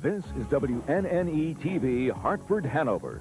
This is WNNE TV, Hartford, Hanover.